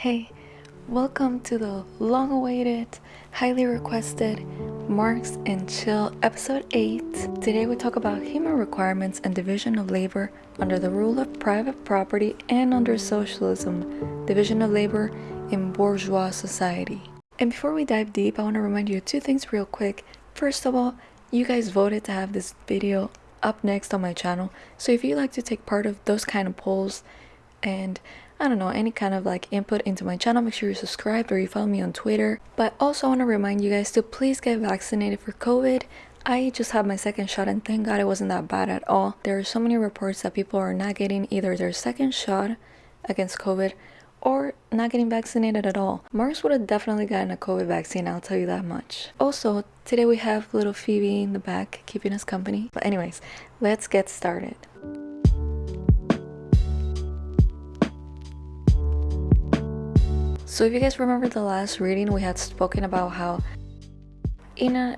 Hey, welcome to the long awaited, highly requested Marx and Chill episode 8. Today we talk about human requirements and division of labor under the rule of private property and under socialism, division of labor in bourgeois society. And before we dive deep, I want to remind you of two things real quick. First of all, you guys voted to have this video up next on my channel. So if you like to take part of those kind of polls and I don't know, any kind of like input into my channel, make sure you're subscribed or you follow me on Twitter. But also I want to remind you guys to please get vaccinated for COVID. I just had my second shot and thank god it wasn't that bad at all. There are so many reports that people are not getting either their second shot against COVID or not getting vaccinated at all. Marx would have definitely gotten a COVID vaccine, I'll tell you that much. Also, today we have little Phoebe in the back keeping us company. But anyways, let's get started. So if you guys remember the last reading, we had spoken about how in an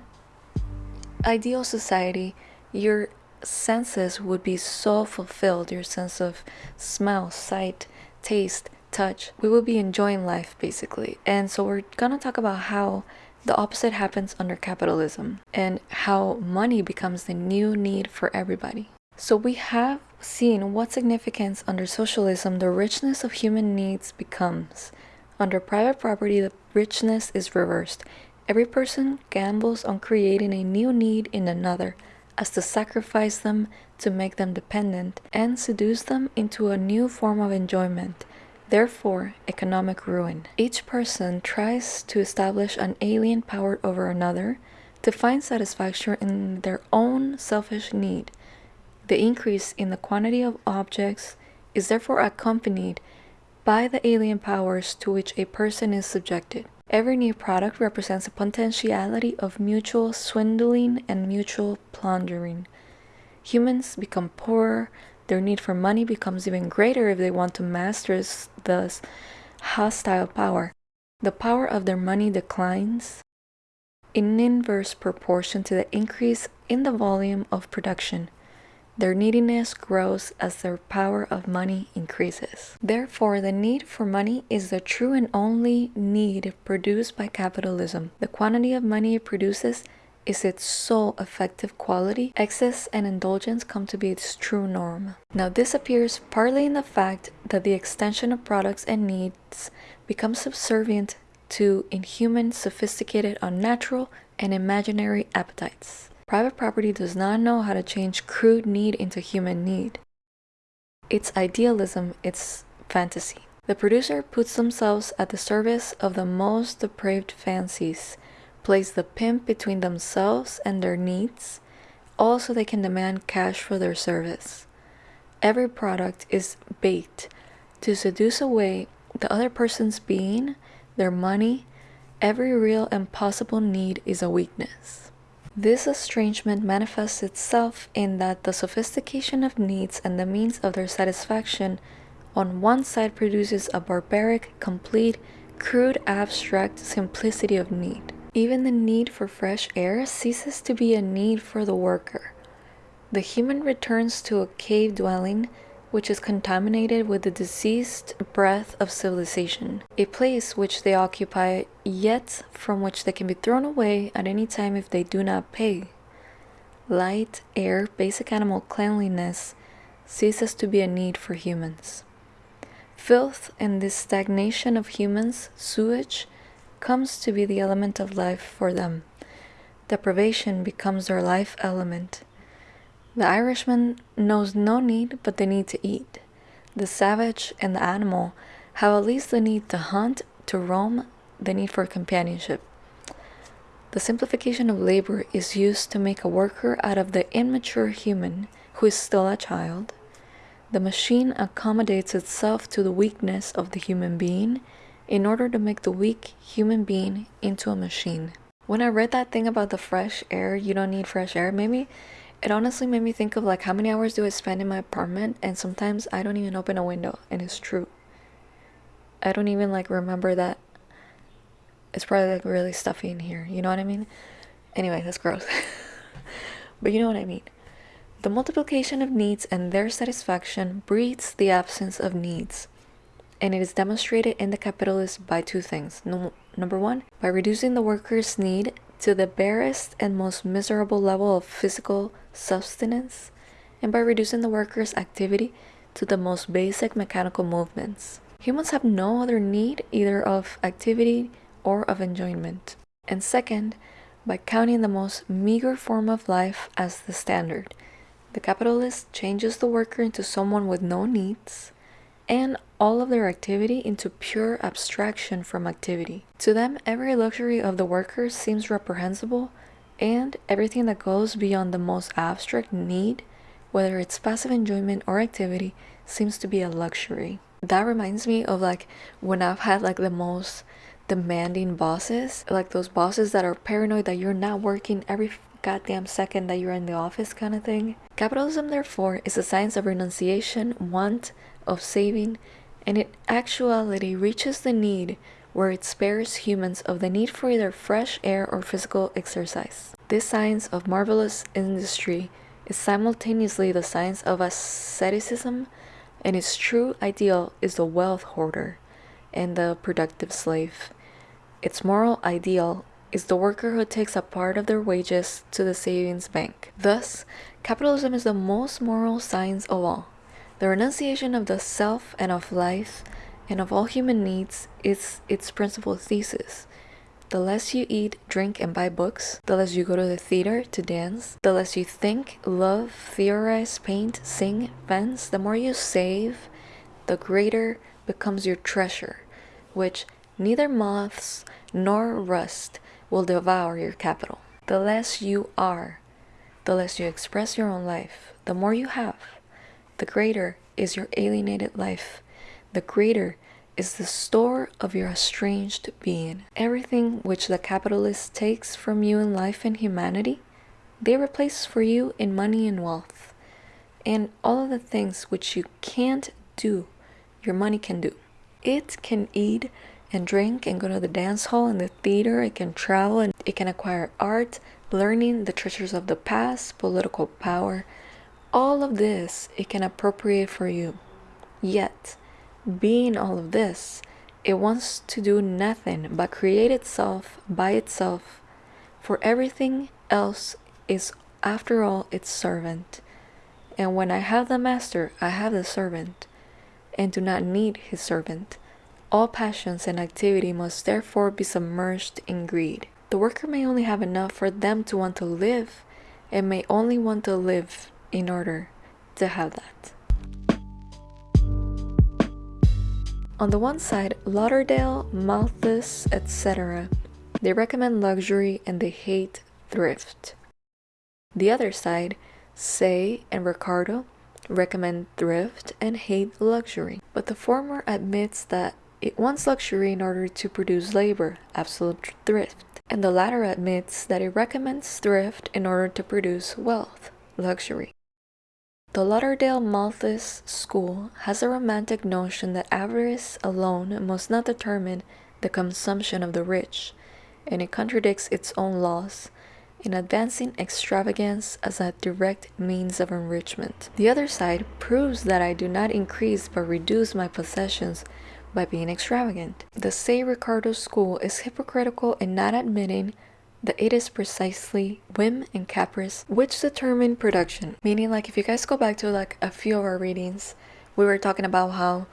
ideal society, your senses would be so fulfilled, your sense of smell, sight, taste, touch. We would be enjoying life basically. And so we're gonna talk about how the opposite happens under capitalism and how money becomes the new need for everybody. So we have seen what significance under socialism the richness of human needs becomes under private property, the richness is reversed. Every person gambles on creating a new need in another, as to sacrifice them to make them dependent and seduce them into a new form of enjoyment, therefore economic ruin. Each person tries to establish an alien power over another to find satisfaction in their own selfish need. The increase in the quantity of objects is therefore accompanied by the alien powers to which a person is subjected. Every new product represents a potentiality of mutual swindling and mutual plundering. Humans become poorer, their need for money becomes even greater if they want to master this hostile power. The power of their money declines in inverse proportion to the increase in the volume of production. Their neediness grows as their power of money increases. Therefore, the need for money is the true and only need produced by capitalism. The quantity of money it produces is its sole effective quality. Excess and indulgence come to be its true norm. Now, this appears partly in the fact that the extension of products and needs becomes subservient to inhuman, sophisticated, unnatural, and imaginary appetites. Private property does not know how to change crude need into human need. It's idealism, it's fantasy. The producer puts themselves at the service of the most depraved fancies, plays the pimp between themselves and their needs, also they can demand cash for their service. Every product is bait to seduce away the other person's being, their money, every real and possible need is a weakness. This estrangement manifests itself in that the sophistication of needs and the means of their satisfaction on one side produces a barbaric, complete, crude, abstract simplicity of need. Even the need for fresh air ceases to be a need for the worker. The human returns to a cave dwelling which is contaminated with the diseased breath of civilization, a place which they occupy, yet from which they can be thrown away at any time if they do not pay. Light, air, basic animal cleanliness ceases to be a need for humans. Filth and this stagnation of humans, sewage, comes to be the element of life for them. Deprivation becomes their life element. The Irishman knows no need but the need to eat. The savage and the animal have at least the need to hunt, to roam, the need for companionship. The simplification of labor is used to make a worker out of the immature human who is still a child. The machine accommodates itself to the weakness of the human being in order to make the weak human being into a machine. When I read that thing about the fresh air, you don't need fresh air, maybe it honestly made me think of like how many hours do I spend in my apartment and sometimes I don't even open a window and it's true. I don't even like remember that it's probably like really stuffy in here, you know what I mean? Anyway, that's gross. but you know what I mean. The multiplication of needs and their satisfaction breeds the absence of needs. and it is demonstrated in the capitalist by two things. No, number one, by reducing the worker's need to the barest and most miserable level of physical sustenance, and by reducing the worker's activity to the most basic mechanical movements. Humans have no other need either of activity or of enjoyment. And second, by counting the most meager form of life as the standard. The capitalist changes the worker into someone with no needs and all of their activity into pure abstraction from activity. To them, every luxury of the worker seems reprehensible and everything that goes beyond the most abstract need, whether it's passive enjoyment or activity, seems to be a luxury. That reminds me of like when I've had like the most demanding bosses, like those bosses that are paranoid that you're not working every goddamn second that you're in the office kind of thing. Capitalism, therefore, is a science of renunciation, want, of saving, and in actuality reaches the need where it spares humans of the need for either fresh air or physical exercise. This science of marvelous industry is simultaneously the science of asceticism, and its true ideal is the wealth hoarder and the productive slave. Its moral ideal is the worker who takes a part of their wages to the savings bank. Thus, capitalism is the most moral science of all. The renunciation of the self and of life and of all human needs is its principal thesis. The less you eat, drink, and buy books, the less you go to the theater to dance, the less you think, love, theorize, paint, sing, fence, the more you save, the greater becomes your treasure, which neither moths nor rust will devour your capital. The less you are, the less you express your own life, the more you have, the greater is your alienated life, the greater is the store of your estranged being. Everything which the capitalist takes from you in life and humanity, they replace for you in money and wealth. And all of the things which you can't do, your money can do. It can eat and drink and go to the dance hall and the theater. It can travel and it can acquire art, learning, the treasures of the past, political power. All of this it can appropriate for you. Yet, being all of this, it wants to do nothing but create itself by itself, for everything else is, after all, its servant. And when I have the master, I have the servant and do not need his servant. All passions and activity must therefore be submerged in greed. The worker may only have enough for them to want to live and may only want to live in order to have that. On the one side, Lauderdale, Malthus, etc., they recommend luxury and they hate thrift. The other side, Say and Ricardo, recommend thrift and hate luxury. But the former admits that it wants luxury in order to produce labor, absolute thrift. And the latter admits that it recommends thrift in order to produce wealth, luxury. The Lauderdale Malthus school has a romantic notion that avarice alone must not determine the consumption of the rich, and it contradicts its own laws in advancing extravagance as a direct means of enrichment. The other side proves that I do not increase but reduce my possessions by being extravagant. The Say Ricardo school is hypocritical in not admitting that it is precisely whim and caprice which determine production. Meaning like if you guys go back to like a few of our readings, we were talking about how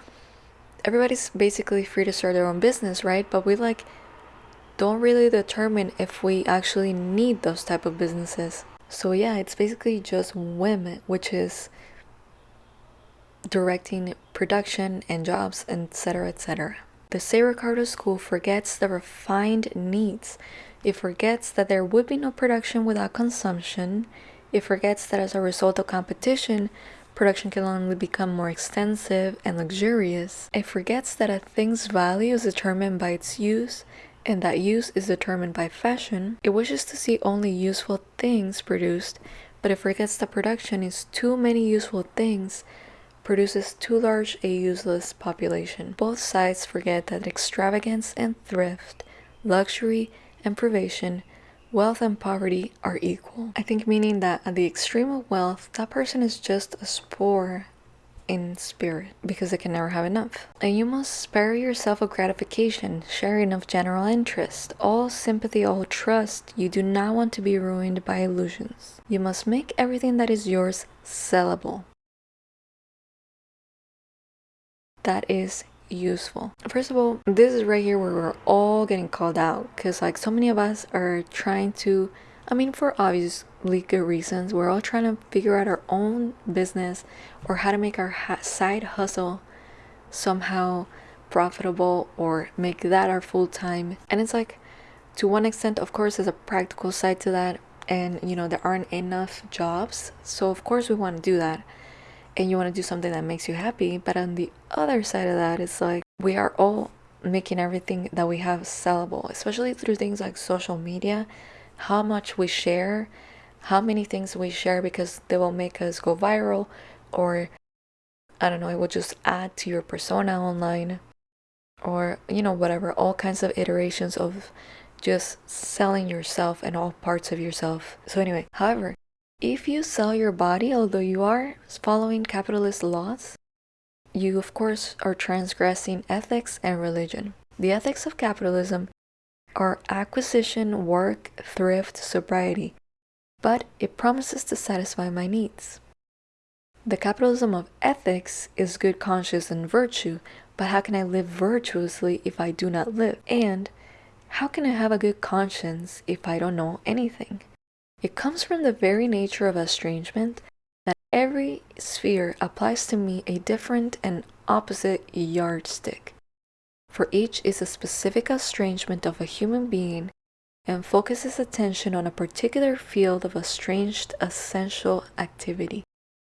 everybody's basically free to start their own business, right? But we like don't really determine if we actually need those type of businesses. So yeah, it's basically just women, which is directing production and jobs, etc., etc. The Say Ricardo School forgets the refined needs. It forgets that there would be no production without consumption. It forgets that as a result of competition, production can only become more extensive and luxurious. It forgets that a thing's value is determined by its use and that use is determined by fashion, it wishes to see only useful things produced, but it forgets that production is too many useful things produces too large a useless population. Both sides forget that extravagance and thrift, luxury and privation, wealth and poverty are equal. I think meaning that at the extreme of wealth, that person is just as poor in spirit because they can never have enough. And you must spare yourself of gratification, sharing of general interest, all sympathy, all trust. You do not want to be ruined by illusions. You must make everything that is yours sellable. That is useful. First of all, this is right here where we're all getting called out because like so many of us are trying to I mean, for obviously good reasons, we're all trying to figure out our own business or how to make our side hustle somehow profitable or make that our full time. And it's like, to one extent, of course, there's a practical side to that. And, you know, there aren't enough jobs. So, of course, we want to do that. And you want to do something that makes you happy. But on the other side of that, it's like we are all making everything that we have sellable, especially through things like social media how much we share, how many things we share because they will make us go viral or I don't know, it will just add to your persona online or you know whatever, all kinds of iterations of just selling yourself and all parts of yourself. So anyway, however, if you sell your body although you are following capitalist laws, you of course are transgressing ethics and religion. The ethics of capitalism are acquisition, work, thrift, sobriety, but it promises to satisfy my needs. The capitalism of ethics is good conscience and virtue, but how can I live virtuously if I do not live? And how can I have a good conscience if I don't know anything? It comes from the very nature of estrangement that every sphere applies to me a different and opposite yardstick for each is a specific estrangement of a human being and focuses attention on a particular field of estranged essential activity,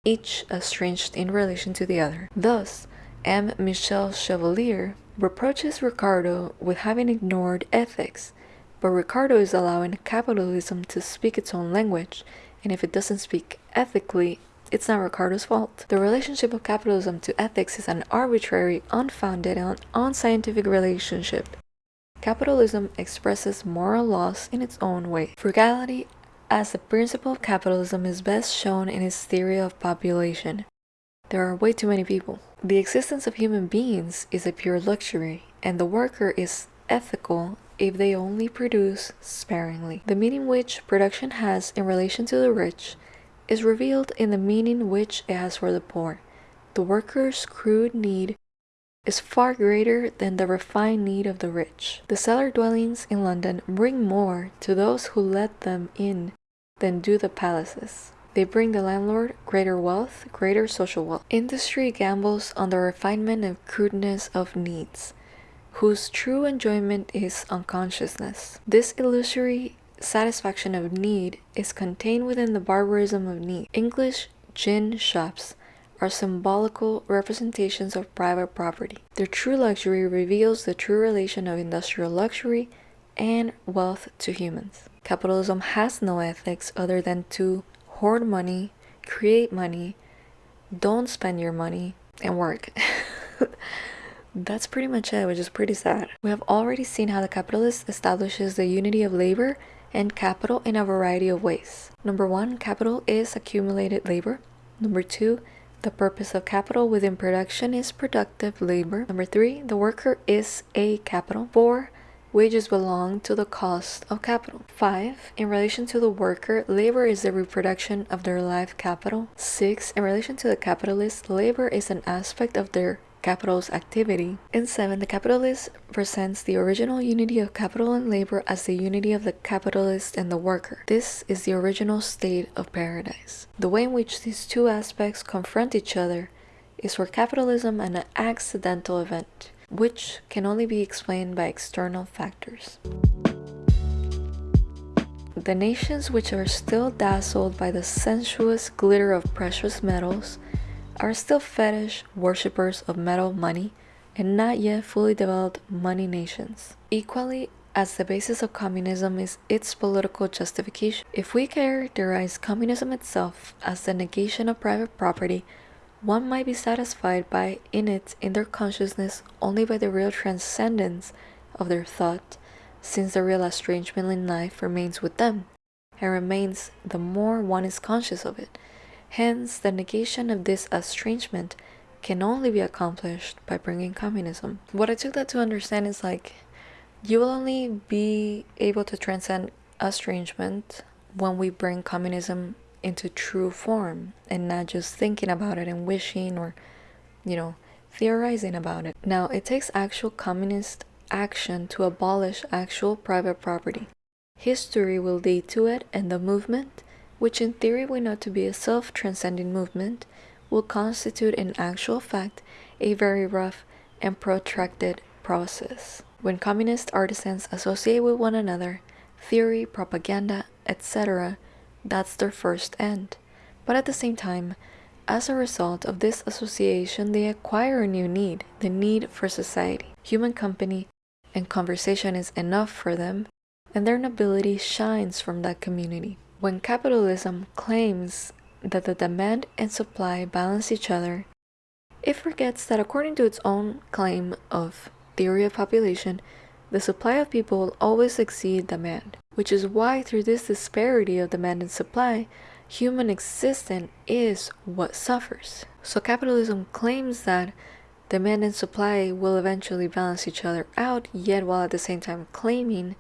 each estranged in relation to the other. Thus, M. Michel Chevalier reproaches Ricardo with having ignored ethics, but Ricardo is allowing capitalism to speak its own language, and if it doesn't speak ethically, it's not Ricardo's fault. The relationship of capitalism to ethics is an arbitrary, unfounded, and unscientific relationship. Capitalism expresses moral laws in its own way. Frugality as the principle of capitalism is best shown in its theory of population. There are way too many people. The existence of human beings is a pure luxury, and the worker is ethical if they only produce sparingly. The meaning which production has in relation to the rich is revealed in the meaning which it has for the poor. The worker's crude need is far greater than the refined need of the rich. The cellar dwellings in London bring more to those who let them in than do the palaces. They bring the landlord greater wealth, greater social wealth. Industry gambles on the refinement and crudeness of needs, whose true enjoyment is unconsciousness. This illusory satisfaction of need is contained within the barbarism of need. English gin shops are symbolical representations of private property. Their true luxury reveals the true relation of industrial luxury and wealth to humans. Capitalism has no ethics other than to hoard money, create money, don't spend your money, and work. That's pretty much it, which is pretty sad. We have already seen how the capitalist establishes the unity of labor and capital in a variety of ways. Number one, capital is accumulated labor. Number two, the purpose of capital within production is productive labor. Number three, the worker is a capital. Four, wages belong to the cost of capital. Five, in relation to the worker, labor is the reproduction of their life capital. Six, in relation to the capitalist, labor is an aspect of their capital's activity. In 7, the capitalist presents the original unity of capital and labor as the unity of the capitalist and the worker. This is the original state of paradise. The way in which these two aspects confront each other is for capitalism an accidental event, which can only be explained by external factors. The nations which are still dazzled by the sensuous glitter of precious metals are still fetish worshippers of metal money and not yet fully developed money nations. Equally, as the basis of communism is its political justification. If we characterize communism itself as the negation of private property, one might be satisfied by in it in their consciousness only by the real transcendence of their thought, since the real estrangement in life remains with them, and remains the more one is conscious of it. Hence, the negation of this estrangement can only be accomplished by bringing communism. What I took that to understand is like you will only be able to transcend estrangement when we bring communism into true form and not just thinking about it and wishing or, you know, theorizing about it. Now, it takes actual communist action to abolish actual private property. History will lead to it, and the movement, which in theory we know to be a self transcending movement, will constitute in actual fact a very rough and protracted process. When communist artisans associate with one another, theory, propaganda, etc., that's their first end. But at the same time, as a result of this association, they acquire a new need the need for society. Human company and conversation is enough for them, and their nobility shines from that community. When capitalism claims that the demand and supply balance each other, it forgets that according to its own claim of theory of population, the supply of people will always exceed demand, which is why through this disparity of demand and supply, human existence is what suffers. So capitalism claims that demand and supply will eventually balance each other out, yet while at the same time claiming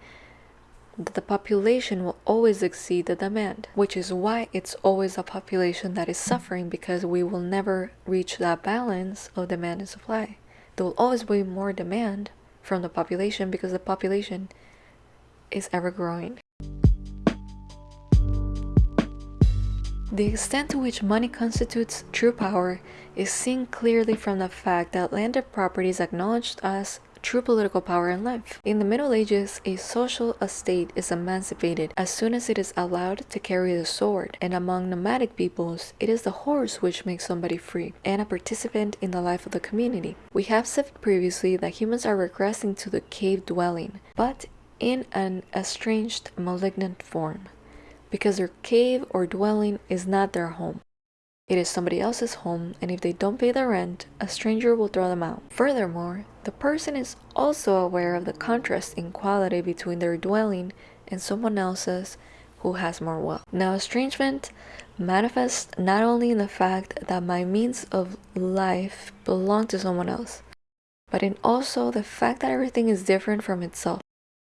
that the population will always exceed the demand, which is why it's always a population that is suffering because we will never reach that balance of demand and supply. There will always be more demand from the population because the population is ever growing. The extent to which money constitutes true power is seen clearly from the fact that landed property is acknowledged as true political power in life. In the Middle Ages, a social estate is emancipated as soon as it is allowed to carry the sword, and among nomadic peoples, it is the horse which makes somebody free and a participant in the life of the community. We have said previously that humans are regressing to the cave dwelling, but in an estranged, malignant form, because their cave or dwelling is not their home. It is somebody else's home, and if they don't pay their rent, a stranger will throw them out. Furthermore, the person is also aware of the contrast in quality between their dwelling and someone else's who has more wealth. Now, estrangement manifests not only in the fact that my means of life belong to someone else, but in also the fact that everything is different from itself.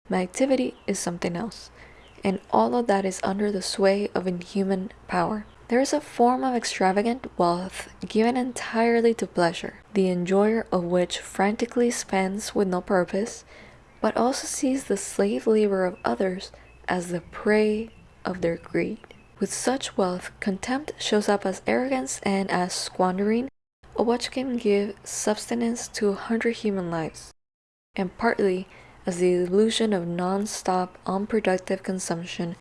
My activity is something else, and all of that is under the sway of inhuman power. There is a form of extravagant wealth given entirely to pleasure, the enjoyer of which frantically spends with no purpose, but also sees the slave labor of others as the prey of their greed. With such wealth, contempt shows up as arrogance and as squandering of what can give subsistence to a hundred human lives, and partly as the illusion of non-stop unproductive consumption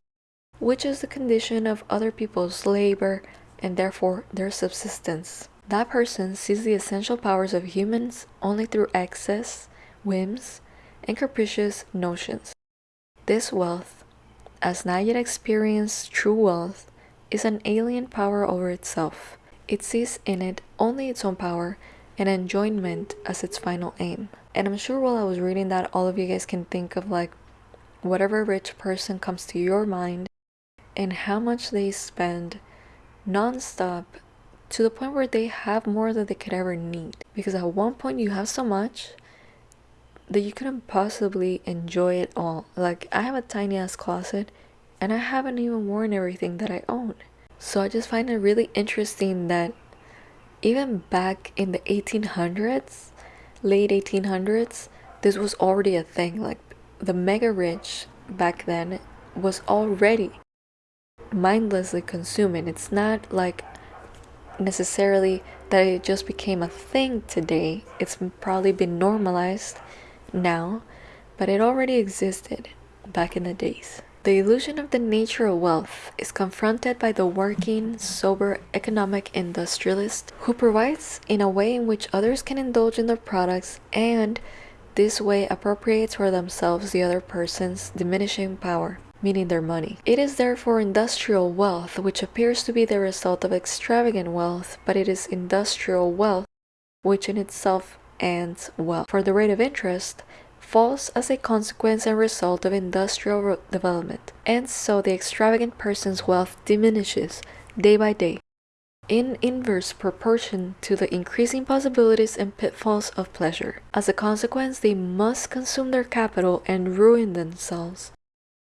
which is the condition of other people's labor and therefore their subsistence. That person sees the essential powers of humans only through excess, whims, and capricious notions. This wealth, as not yet experienced true wealth, is an alien power over itself. It sees in it only its own power and enjoyment as its final aim. And I'm sure while I was reading that, all of you guys can think of like whatever rich person comes to your mind and how much they spend nonstop to the point where they have more than they could ever need. Because at one point you have so much that you couldn't possibly enjoy it all. Like I have a tiny ass closet and I haven't even worn everything that I own. So I just find it really interesting that even back in the 1800s, late 1800s, this was already a thing. Like the mega rich back then was already mindlessly consuming. It's not like necessarily that it just became a thing today. It's probably been normalized now, but it already existed back in the days. The illusion of the nature of wealth is confronted by the working, sober, economic industrialist who provides in a way in which others can indulge in their products and this way appropriates for themselves the other person's diminishing power meaning their money. It is therefore industrial wealth, which appears to be the result of extravagant wealth, but it is industrial wealth which in itself ends well. For the rate of interest falls as a consequence and result of industrial development, and so the extravagant person's wealth diminishes day by day, in inverse proportion to the increasing possibilities and pitfalls of pleasure. As a consequence, they must consume their capital and ruin themselves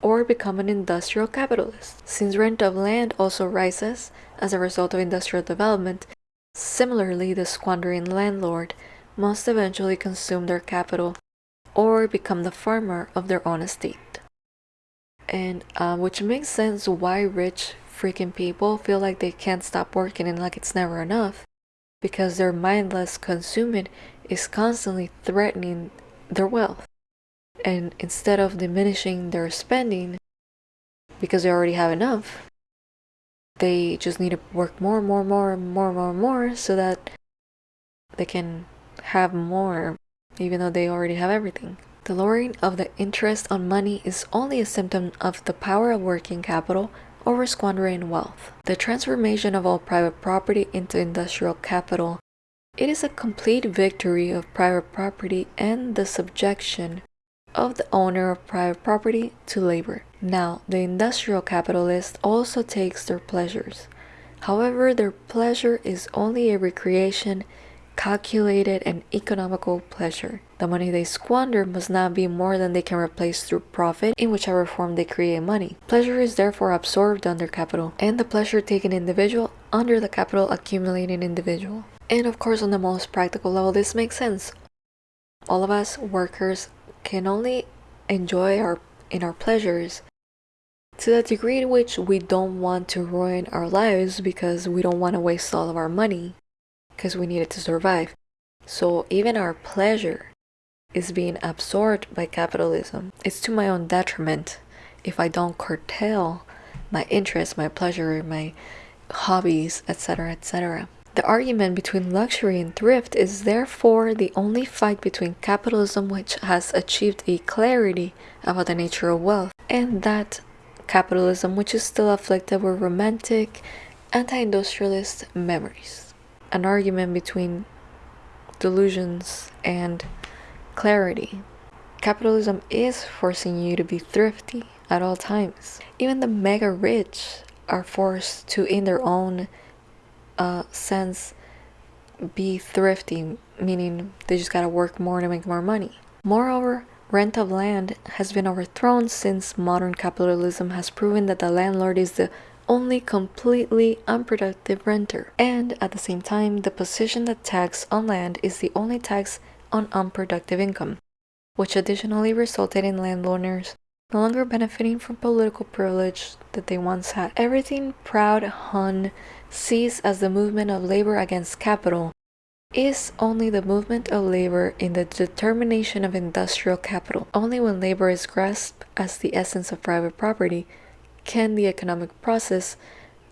or become an industrial capitalist. Since rent of land also rises as a result of industrial development, similarly the squandering landlord must eventually consume their capital or become the farmer of their own estate. And uh, which makes sense why rich freaking people feel like they can't stop working and like it's never enough because their mindless consuming is constantly threatening their wealth. And instead of diminishing their spending because they already have enough, they just need to work more, more, more, more, more, more so that they can have more even though they already have everything. The lowering of the interest on money is only a symptom of the power of working capital over squandering wealth. The transformation of all private property into industrial capital. It is a complete victory of private property and the subjection of the owner of private property to labor. Now, the industrial capitalist also takes their pleasures. However, their pleasure is only a recreation, calculated, and economical pleasure. The money they squander must not be more than they can replace through profit in whichever form they create money. Pleasure is therefore absorbed under capital, and the pleasure taken individual under the capital accumulating individual. And of course, on the most practical level, this makes sense. All of us workers can only enjoy our in our pleasures to the degree in which we don't want to ruin our lives because we don't want to waste all of our money because we need it to survive. So even our pleasure is being absorbed by capitalism. It's to my own detriment if I don't curtail my interests, my pleasure, my hobbies, etc., etc. The argument between luxury and thrift is therefore the only fight between capitalism which has achieved a clarity about the nature of wealth and that capitalism which is still afflicted with romantic, anti-industrialist memories. An argument between delusions and clarity. Capitalism is forcing you to be thrifty at all times. Even the mega rich are forced to, in their own uh, sense be thrifty, meaning they just gotta work more to make more money. Moreover, rent of land has been overthrown since modern capitalism has proven that the landlord is the only completely unproductive renter. And at the same time, the position that tax on land is the only tax on unproductive income, which additionally resulted in landowners no longer benefiting from political privilege that they once had. Everything Proudhon sees as the movement of labor against capital is only the movement of labor in the determination of industrial capital. Only when labor is grasped as the essence of private property can the economic process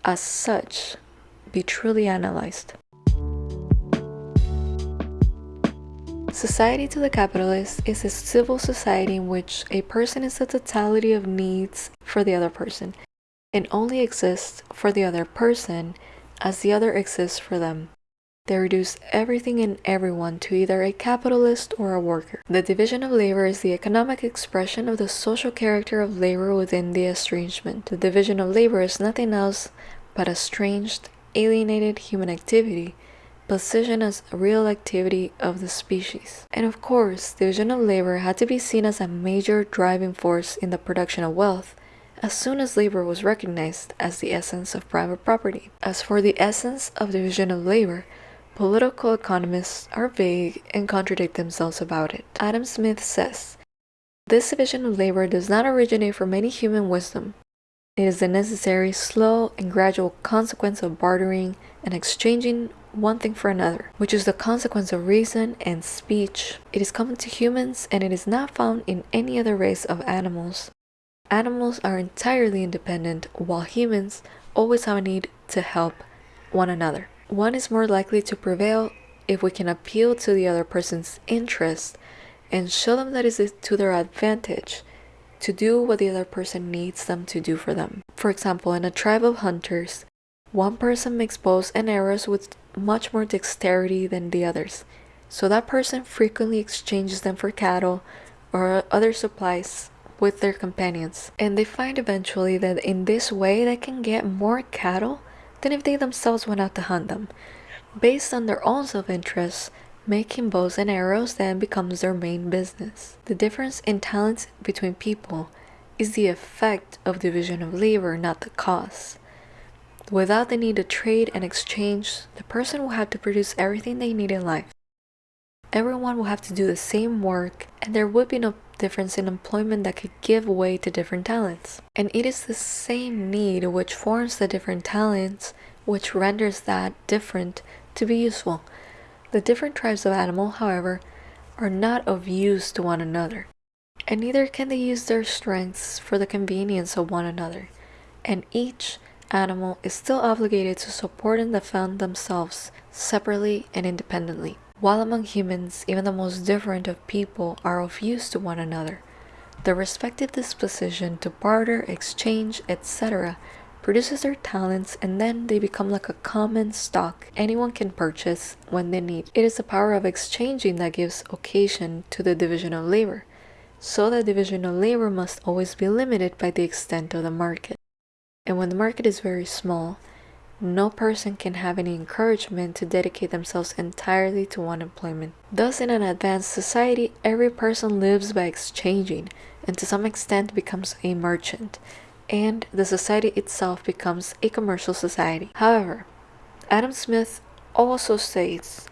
as such be truly analyzed. Society to the capitalist is a civil society in which a person is the totality of needs for the other person and only exists for the other person as the other exists for them. They reduce everything and everyone to either a capitalist or a worker. The division of labor is the economic expression of the social character of labor within the estrangement. The division of labor is nothing else but estranged, alienated human activity position as a real activity of the species. And of course, division of labor had to be seen as a major driving force in the production of wealth as soon as labor was recognized as the essence of private property. As for the essence of division of labor, political economists are vague and contradict themselves about it. Adam Smith says, This division of labor does not originate from any human wisdom. It is the necessary, slow, and gradual consequence of bartering and exchanging one thing for another, which is the consequence of reason and speech. It is common to humans and it is not found in any other race of animals. Animals are entirely independent, while humans always have a need to help one another. One is more likely to prevail if we can appeal to the other person's interest and show them that it is to their advantage to do what the other person needs them to do for them. For example, in a tribe of hunters, one person makes bows and arrows with much more dexterity than the others, so that person frequently exchanges them for cattle or other supplies with their companions. And they find eventually that in this way they can get more cattle than if they themselves went out to hunt them. Based on their own self interest, making bows and arrows then becomes their main business. The difference in talents between people is the effect of division of labor, not the cause. Without the need to trade and exchange, the person will have to produce everything they need in life. Everyone will have to do the same work, and there would be no difference in employment that could give way to different talents. And it is the same need which forms the different talents which renders that different to be useful. The different tribes of animal, however, are not of use to one another, and neither can they use their strengths for the convenience of one another, and each animal is still obligated to support and defend themselves separately and independently. While among humans, even the most different of people are of use to one another, their respective disposition to barter, exchange, etc. produces their talents and then they become like a common stock anyone can purchase when they need. It is the power of exchanging that gives occasion to the division of labor. So the division of labor must always be limited by the extent of the market. And when the market is very small, no person can have any encouragement to dedicate themselves entirely to one employment. Thus, in an advanced society, every person lives by exchanging and to some extent becomes a merchant, and the society itself becomes a commercial society. However, Adam Smith also states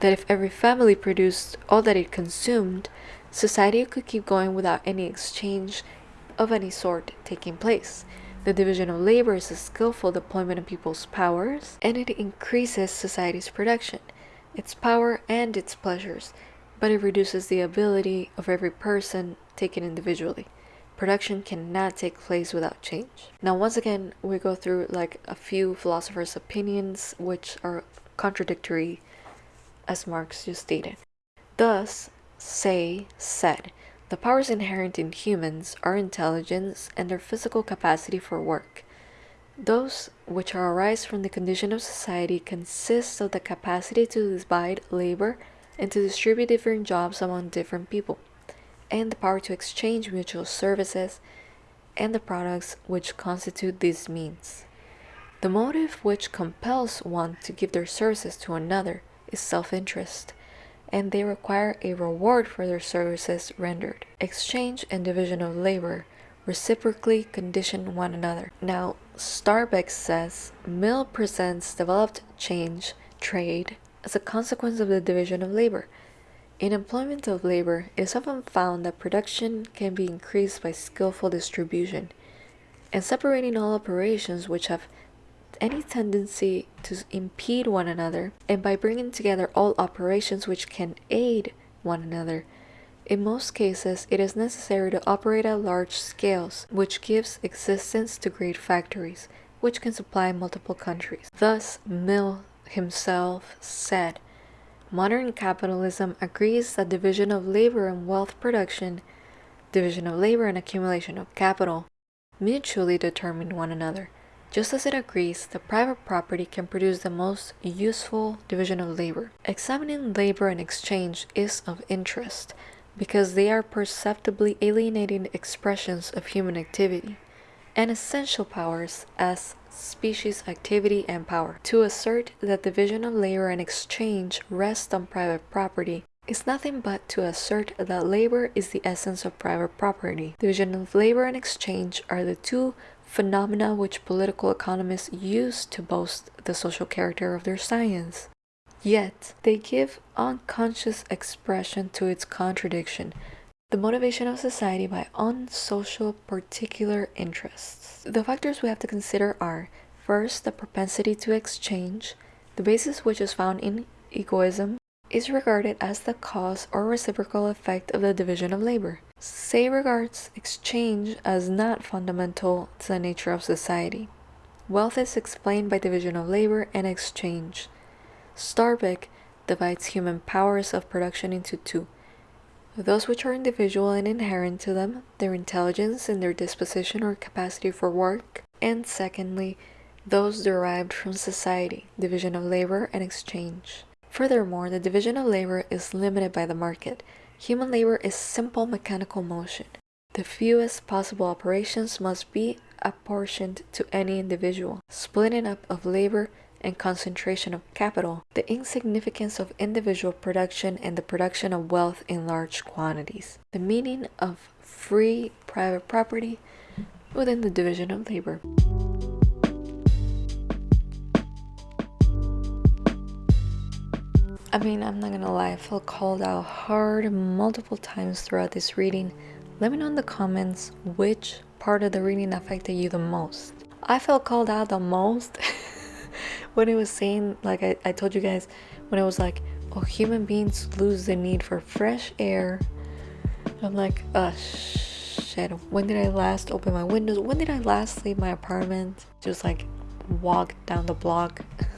that if every family produced all that it consumed, society could keep going without any exchange of any sort taking place. The division of labor is a skillful deployment of people's powers, and it increases society's production, its power, and its pleasures, but it reduces the ability of every person taken individually. Production cannot take place without change. Now, once again, we go through like a few philosophers' opinions which are contradictory, as Marx just stated. Thus, Say said, the powers inherent in humans are intelligence and their physical capacity for work. Those which arise from the condition of society consist of the capacity to divide labor and to distribute different jobs among different people, and the power to exchange mutual services and the products which constitute these means. The motive which compels one to give their services to another is self interest and they require a reward for their services rendered. Exchange and division of labor reciprocally condition one another. Now, Skarbek says Mill presents developed change, trade, as a consequence of the division of labor. In employment of labor, it is often found that production can be increased by skillful distribution, and separating all operations which have any tendency to impede one another, and by bringing together all operations which can aid one another. In most cases, it is necessary to operate at large scales, which gives existence to great factories, which can supply multiple countries. Thus, Mill himself said, Modern capitalism agrees that division of labor and wealth production, division of labor and accumulation of capital, mutually determine one another. Just as it agrees that private property can produce the most useful division of labor, examining labor and exchange is of interest because they are perceptibly alienating expressions of human activity and essential powers as species activity and power. To assert that the division of labor and exchange rest on private property is nothing but to assert that labor is the essence of private property. Division of labor and exchange are the two phenomena which political economists use to boast the social character of their science. Yet, they give unconscious expression to its contradiction, the motivation of society by unsocial particular interests. The factors we have to consider are first, the propensity to exchange, the basis which is found in egoism, is regarded as the cause or reciprocal effect of the division of labor. Say regards exchange as not fundamental to the nature of society. Wealth is explained by division of labor and exchange. Skarbek divides human powers of production into two those which are individual and inherent to them, their intelligence and their disposition or capacity for work, and secondly, those derived from society, division of labor and exchange. Furthermore, the division of labor is limited by the market, Human labor is simple mechanical motion. The fewest possible operations must be apportioned to any individual, splitting up of labor and concentration of capital, the insignificance of individual production and the production of wealth in large quantities, the meaning of free private property within the division of labor. I mean, I'm not gonna lie, I felt called out hard multiple times throughout this reading. Let me know in the comments which part of the reading affected you the most. I felt called out the most when it was saying, like I, I told you guys, when it was like, oh, human beings lose the need for fresh air. I'm like, oh shit, when did I last open my windows? When did I last leave my apartment? Just like walk down the block.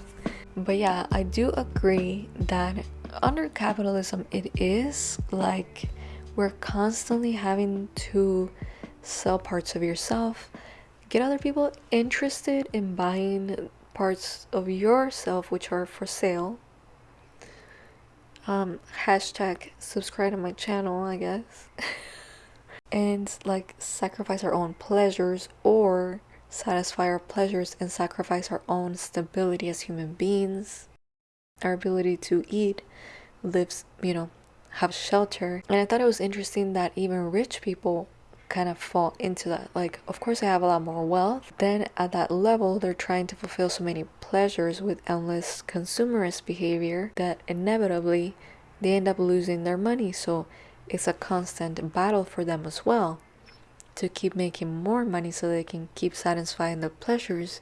but yeah, I do agree that under capitalism, it is like we're constantly having to sell parts of yourself, get other people interested in buying parts of yourself which are for sale. Um, hashtag subscribe to my channel, I guess. and like sacrifice our own pleasures or satisfy our pleasures and sacrifice our own stability as human beings, our ability to eat, lives, you know, have shelter. And I thought it was interesting that even rich people kind of fall into that. Like, of course, they have a lot more wealth. Then at that level, they're trying to fulfill so many pleasures with endless consumerist behavior that inevitably they end up losing their money. So it's a constant battle for them as well to keep making more money so they can keep satisfying the pleasures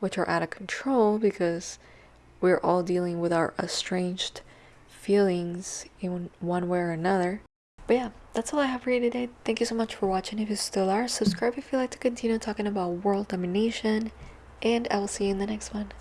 which are out of control because we're all dealing with our estranged feelings in one way or another. But yeah, that's all I have for you today. Thank you so much for watching. If you still are, subscribe if you like to continue talking about world domination. And I will see you in the next one.